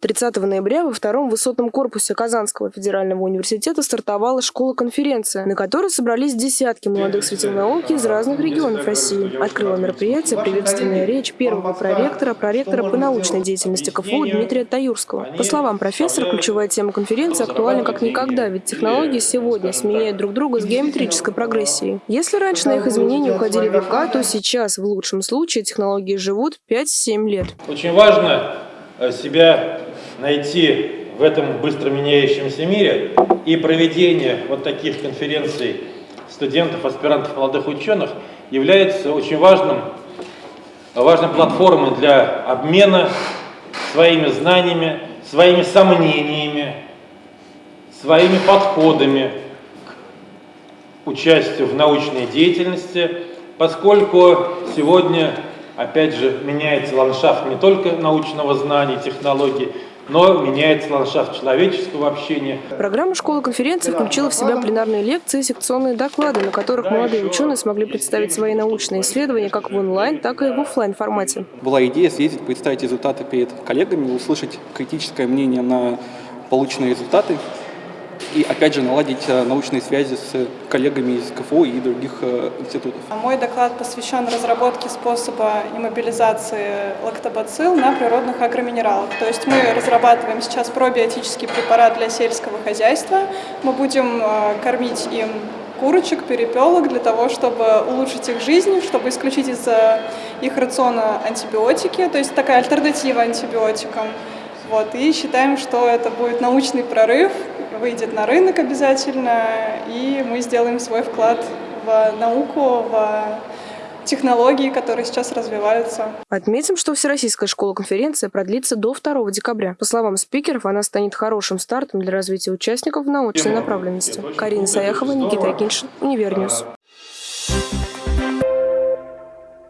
30 ноября во втором высотном корпусе Казанского федерального университета стартовала школа-конференция, на которой собрались десятки молодых светил науки из разных регионов России. Открыла мероприятие приветственная речь первого проректора, проректора по научной деятельности КФУ Дмитрия Таюрского. По словам профессора, ключевая тема конференции актуальна как никогда, ведь технологии сегодня сменяют друг друга с геометрической прогрессией. Если раньше на их изменения уходили века, то сейчас, в лучшем случае, технологии живут 5-7 лет. Очень важно э, себя найти в этом быстро меняющемся мире и проведение вот таких конференций студентов, аспирантов, молодых ученых является очень важным, важной платформой для обмена своими знаниями, своими сомнениями, своими подходами к участию в научной деятельности, поскольку сегодня, опять же, меняется ландшафт не только научного знания, технологий, но меняется ландшафт человеческого общения. Программа школы-конференции включила в себя пленарные лекции и секционные доклады, на которых молодые ученые смогли представить свои научные исследования как в онлайн, так и в офлайн формате. Была идея съездить, представить результаты перед коллегами, услышать критическое мнение на полученные результаты и, опять же, наладить э, научные связи с коллегами из КФУ и других э, институтов. Мой доклад посвящен разработке способа иммобилизации лактобацилл на природных агроминералах. То есть мы разрабатываем сейчас пробиотический препарат для сельского хозяйства. Мы будем э, кормить им курочек, перепелок для того, чтобы улучшить их жизнь, чтобы исключить из их рациона антибиотики, то есть такая альтернатива антибиотикам. Вот, и считаем, что это будет научный прорыв, выйдет на рынок обязательно, и мы сделаем свой вклад в науку, в технологии, которые сейчас развиваются. Отметим, что Всероссийская школа-конференция продлится до 2 декабря. По словам спикеров, она станет хорошим стартом для развития участников в научной направленности. Карина Саяхова, Никита Акиншин, Универньюз.